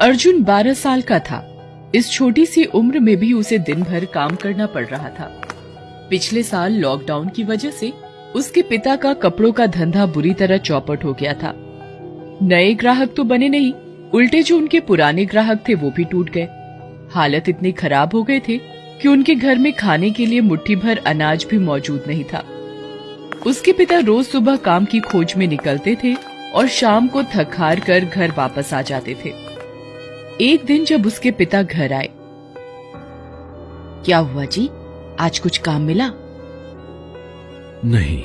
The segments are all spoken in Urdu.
ارجن بارہ سال کا تھا۔ اس چھوٹی سی عمر میں بھی اسے دن بھر کام کرنا پڑ رہا تھا۔ پچھلے سال لاک ڈاؤن کی وجہ سے اس کے پتا کا کپڑوں کا دھندا بری طرح چوپٹ ہو گیا تھا۔ نئے گراہک تو بنے نہیں، الٹے جو ان کے پرانے گراہک تھے وہ بھی ٹوٹ گئے۔ حالت اتنی خراب ہو گئے تھے کہ ان کے گھر میں کھانے کے لیے مٹھی بھر اناج بھی موجود نہیں تھا۔ اس کے پتا روز صبح کام کی کھوج میں نکلتے تھے اور شام کو تھک ہار کر گھر واپس آ جاتے تھے۔ ایک دن جب اس کے پتا گھر آئے کیا ہوا جی؟ آج کچھ کام ملا؟ نہیں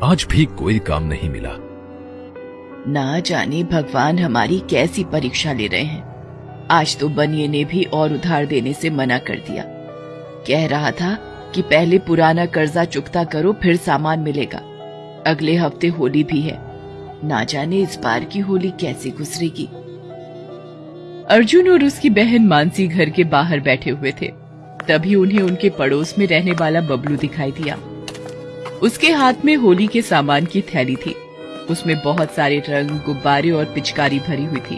آج بھی کوئی کام نہیں ملا۔ نہ جانے بھگوان ہماری کیسی پریشا لے رہے ہیں۔ آج تو بنیے نے بھی اور ادھار دینے سے منع کر دیا۔ کہہ رہا تھا کہ پہلے پرانا قرضہ چکتا کرو پھر سامان ملے گا۔ اگلے ہفتے ہولی بھی ہے۔ نہ جانے اس بار کی ہولی کیسے گزرے گی۔ ارجن اور اس کی بہن مانسی گھر کے باہر بیٹھے ہوئے تھے۔ تبھی انہیں ان کے پڑوس میں رہنے والا ببلو دکھائی دیا۔ اس کے ہاتھ میں ہولی کے سامان کی تھیلی تھی۔ اس میں بہت سارے رنگ گبارے اور پچکاری بھری ہوئی تھی۔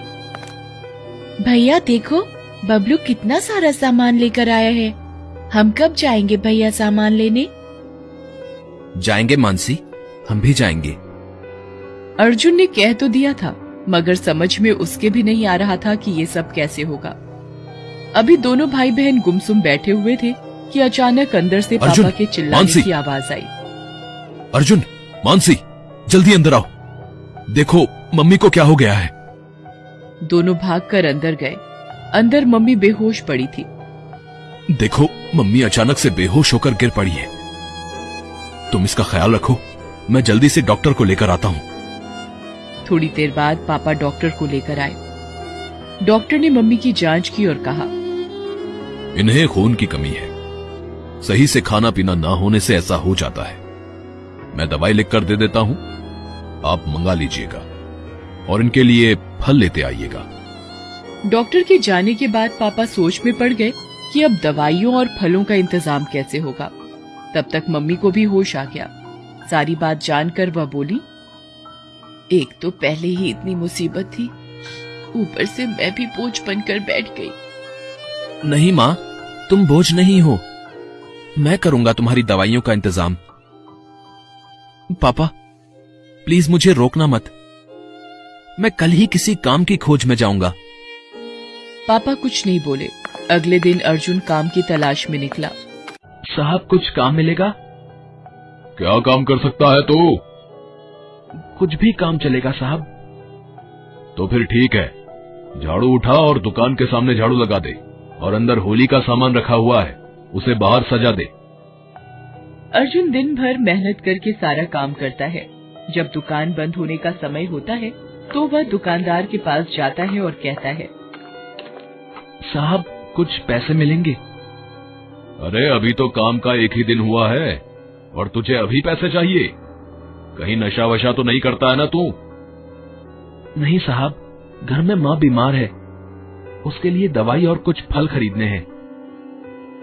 بھیا دیکھو ببلو کتنا سارا سامان لے کر آیا ہے۔ ہم کب جائیں گے بھیا سامان لینے؟ جائیں گے مانسی ہم بھی جائیں گے۔ ارجن نے کہہ تو دیا تھا۔ مگر سمجھ میں اس کے بھی نہیں آ رہا تھا کہ یہ سب کیسے ہوگا۔ ابھی دونوں بھائی بہن گمسم بیٹھے ہوئے تھے کہ اچانک اندر سے پاپا کے چلانے کی آواز آئی۔ ارجن مانسی جلدی اندر آؤ۔ دیکھو ممی کو کیا ہو گیا ہے۔ دونوں بھاگ کر اندر گئے۔ اندر ممی بے ہوش پڑی تھی۔ دیکھو ممی اچانک سے بے ہوش ہو کر گر پڑی ہے۔ تم اس کا خیال رکھو۔ میں جلدی سے ڈاکٹر کو لے کر آتا ہوں۔ تھوڑی دیر بعد پاپا ڈاکٹر کو لے کر آئے۔ ڈاکٹر نے ممی کی جانچ کی اور کہا انہیں خون کی کمی ہے۔ صحیح سے کھانا پینا نہ ہونے سے ایسا ہو جاتا ہے۔ میں دوائی لکھ کر دے دیتا ہوں۔ آپ منگا لیجیے گا۔ اور ان کے لیے پھل لیتے آئیے گا۔ ڈاکٹر کے جانے کے بعد پاپا سوچ میں پڑ گئے کہ اب دوائیوں اور پھلوں کا انتظام کیسے ہوگا۔ تب تک ممی کو بھی ہوش آ گیا۔ ساری بات جان کر وہ بولی ایک تو پہلے ہی اتنی مصیبت تھی۔ اوپر سے میں بھی بوجھ بن کر بیٹھ گئی۔ نہیں ماں تم بوجھ نہیں ہو۔ میں کروں گا تمہاری دوائیوں کا انتظام۔ پاپا پلیز مجھے روکنا مت۔ میں کل ہی کسی کام کی کھوج میں جاؤں گا۔ پاپا کچھ نہیں بولے۔ اگلے دن ارجن کام کی تلاش میں نکلا۔ صاحب کچھ کام ملے گا؟ کیا کام کر سکتا ہے تو؟ کچھ بھی کام چلے گا صاحب۔ تو پھر ٹھیک ہے۔ جھاڑو اٹھا اور دکان کے سامنے جھاڑو لگا دے۔ اور اندر ہولی کا سامان رکھا ہوا ہے اسے باہر سجا دے۔ ارجن دن بھر محنت کر کے سارا کام کرتا ہے۔ جب دکان بند ہونے کا سمے ہوتا ہے تو وہ دکاندار کے پاس جاتا ہے اور کہتا ہے۔ صاحب کچھ پیسے ملیں گے؟ ارے ابھی تو کام کا ایک ہی دن ہوا ہے اور تجھے ابھی پیسے چاہیے۔ کہیں نشا وشا تو نہیں کرتا ہے نا تو؟ نہیں صاحب گھر میں ماں بیمار ہے۔ اس کے لیے دوائی اور کچھ پھل خریدنے ہیں۔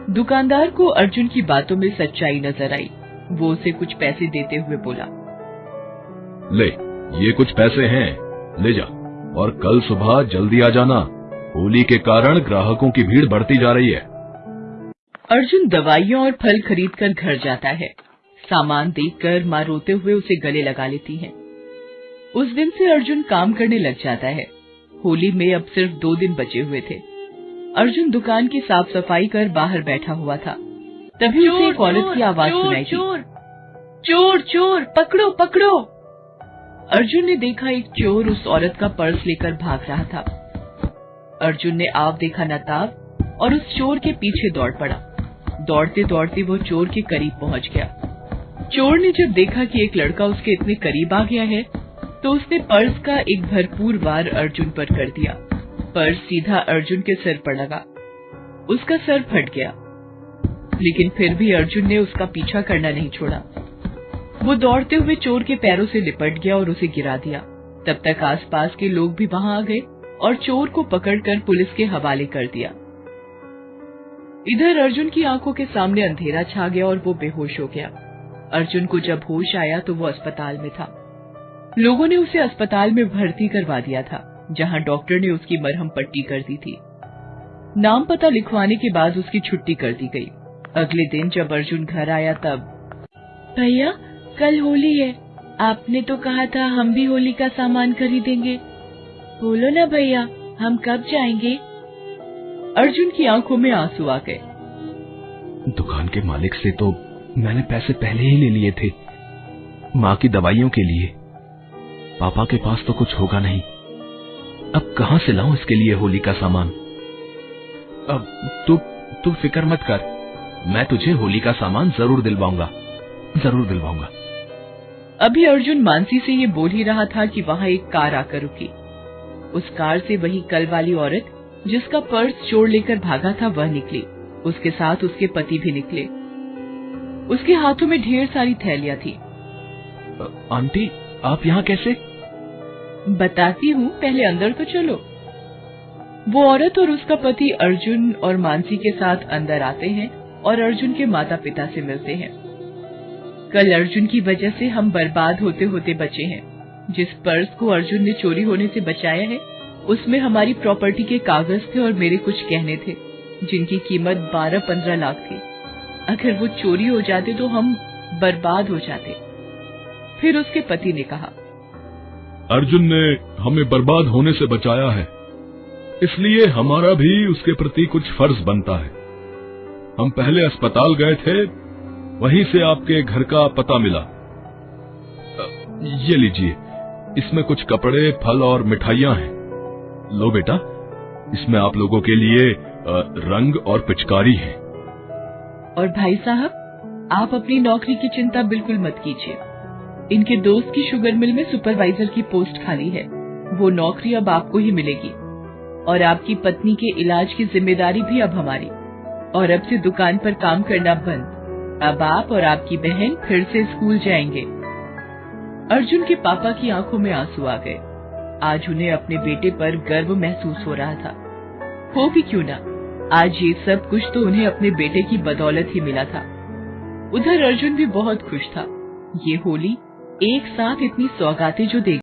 دکاندار کو ارجن کی باتوں میں سچائی نظر آئی۔ وہ اسے کچھ پیسے دیتے ہوئے بولا۔ لے یہ کچھ پیسے ہیں۔ لے جا اور کل صبح جلدی آ جانا۔ ہولی کے کارن گراہکوں کی بھیڑ بڑھتی جا رہی ہے۔ ارجن دوائیوں اور پھل خرید کر گھر جاتا ہے۔ سامان دیکھ کر ماں روتے ہوئے اسے گلے لگا لیتی ہیں۔ اس دن سے ارجن کام کرنے لگ جاتا ہے۔ ہولی میں اب صرف دو دن بچے ہوئے تھے۔ ارجن دکان کی صاف صفائی کر باہر بیٹھا ہوا تھا۔ تبھی اسے ایک عورت کی آواز سنائی چور۔ چور چور پکڑو پکڑو۔ ارجن نے دیکھا ایک چور اس عورت کا پرس لے کر بھاگ رہا تھا۔ ارجن نے آپ دیکھا نتاب اور اس چور کے پیچھے دوڑ پڑا۔ دوڑتے دوڑتے وہ چور کے قریب پہنچ گیا۔ چور نے جب دیکھا کہ ایک لڑکا اس کے اتنے قریب آ گیا ہے، تو اس نے پرس کا ایک بھرپور وار ارجن پر کر دیا۔ پرس سیدھا ارجن کے سر پر لگا۔ اس کا سر پھٹ گیا۔ لیکن پھر بھی ارجن نے اس کا پیچھا کرنا نہیں چھوڑا۔ وہ دوڑتے ہوئے چور کے پیروں سے لپٹ گیا اور اسے گرا دیا۔ تب تک آس پاس کے لوگ بھی وہاں آ گئے اور چور کو پکڑ کر پولیس کے حوالے کر دیا۔ ادھر ارجن کی آنکھوں کے سامنے اندھیرا چھا گیا اور وہ بے ہوش ہو گیا۔ ارجن کو جب ہوش آیا تو وہ اسپتال میں تھا۔ لوگوں نے اسے اسپتال میں بھرتی کروا دیا تھا جہاں ڈاکٹر نے اس کی مرہم پٹی کر دی تھی۔ نام پتہ لکھوانے کے بعد اس کی چھٹی کر دی گئی۔ اگلے دن جب ارجن گھر آیا تب بھیا کل ہولی ہے۔ آپ نے تو کہا تھا ہم بھی ہولی کا سامان خریدیں گے۔ بولو نا بھیا ہم کب جائیں گے؟ ارجن کی آنکھوں میں آنسو آ گئے۔ دکان کے مالک سے تو میں نے پیسے پہلے ہی لے لیے تھے۔ ماں کی دوائیوں کے لیے۔ پاپا کے پاس تو کچھ ہوگا نہیں۔ اب کہاں سے لاؤں اس کے لیے ہولی کا سامان؟ اب تو, تو فکر مت کر۔ میں تجھے ہولی کا سامان ضرور دلواؤں گا۔ ضرور دلواؤں گا۔ ابھی ارجن مانسی سے یہ بول ہی رہا تھا کہ وہاں ایک کار آ کر رکی۔ اس کار سے وہی کل والی عورت جس کا پرس چور لے کر بھاگا تھا وہ نکلی۔ اس کے ساتھ اس کے پتی بھی نکلے۔ اس کے ہاتھوں میں ڈھیر ساری تھیلیاں تھی آنٹی آپ یہاں کیسے؟ بتاتی ہوں پہلے اندر تو چلو۔ وہ عورت اور اس کا پتی ارجن اور مانسی کے ساتھ اندر آتے ہیں اور ارجن کے ماتا پتا سے ملتے ہیں۔ کل ارجن کی وجہ سے ہم برباد ہوتے ہوتے بچے ہیں۔ جس پرس کو ارجن نے چوری ہونے سے بچایا ہے اس میں ہماری پراپرٹی کے کاغذ تھے اور میرے کچھ کہنے تھے جن کی قیمت بارہ پندرہ لاکھ تھی۔ اگر وہ چوری ہو جاتے تو ہم برباد ہو جاتے۔ پھر اس کے پتی نے کہا، ارجن نے ہمیں برباد ہونے سے بچایا ہے۔ اس لیے ہمارا بھی اس کے پرتی کچھ فرض بنتا ہے۔ ہم پہلے اسپتال گئے تھے، وہیں سے آپ کے گھر کا پتہ ملا۔ یہ لیجیے، اس میں کچھ کپڑے، پھل اور مٹھائیاں ہیں۔ لو بیٹا، اس میں آپ لوگوں کے لیے رنگ اور پچکاری ہیں۔ اور بھائی صاحب، آپ اپنی نوکری کی چنتا بالکل مت کیجیے۔ ان کے دوست کی شوگر مل میں سپروائزر کی پوسٹ خالی ہے۔ وہ نوکری اب آپ کو ہی ملے گی۔ اور آپ کی پتنی کے علاج کی ذمہ داری بھی اب ہماری۔ اور اب سے دکان پر کام کرنا بند۔ اب آپ اور آپ کی بہن پھر سے اسکول جائیں گے۔ ارجن کے پاپا کی آنکھوں میں آنسو آ گئے۔ آج انہیں اپنے بیٹے پر گرو محسوس ہو رہا تھا۔ ہو بھی کیوں نہ۔ آج یہ سب کچھ تو انہیں اپنے بیٹے کی بدولت ہی ملا تھا۔ ادھر ارجن بھی بہت خوش تھا۔ یہ ہولی ایک ساتھ اتنی سوگاتیں جو دیکھ